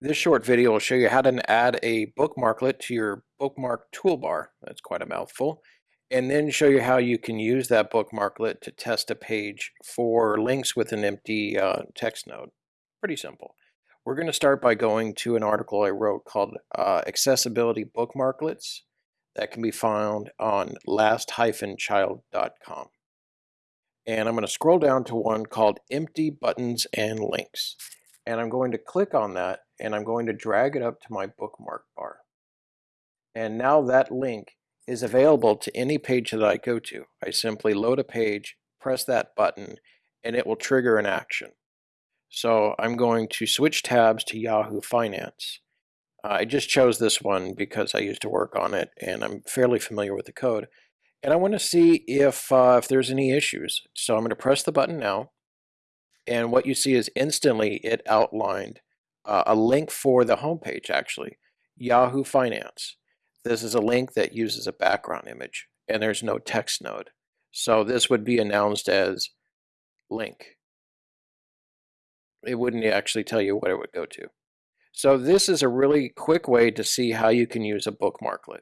This short video will show you how to add a bookmarklet to your bookmark toolbar. That's quite a mouthful. And then show you how you can use that bookmarklet to test a page for links with an empty uh, text node. Pretty simple. We're going to start by going to an article I wrote called uh, Accessibility Bookmarklets that can be found on last-child.com. And I'm going to scroll down to one called Empty Buttons and Links. And I'm going to click on that and I'm going to drag it up to my bookmark bar. And now that link is available to any page that I go to. I simply load a page, press that button, and it will trigger an action. So I'm going to switch tabs to Yahoo Finance. I just chose this one because I used to work on it and I'm fairly familiar with the code. And I want to see if, uh, if there's any issues. So I'm going to press the button now. And what you see is instantly it outlined uh, a link for the homepage actually, Yahoo Finance. This is a link that uses a background image and there's no text node. So this would be announced as link it wouldn't actually tell you what it would go to. So this is a really quick way to see how you can use a bookmarklet.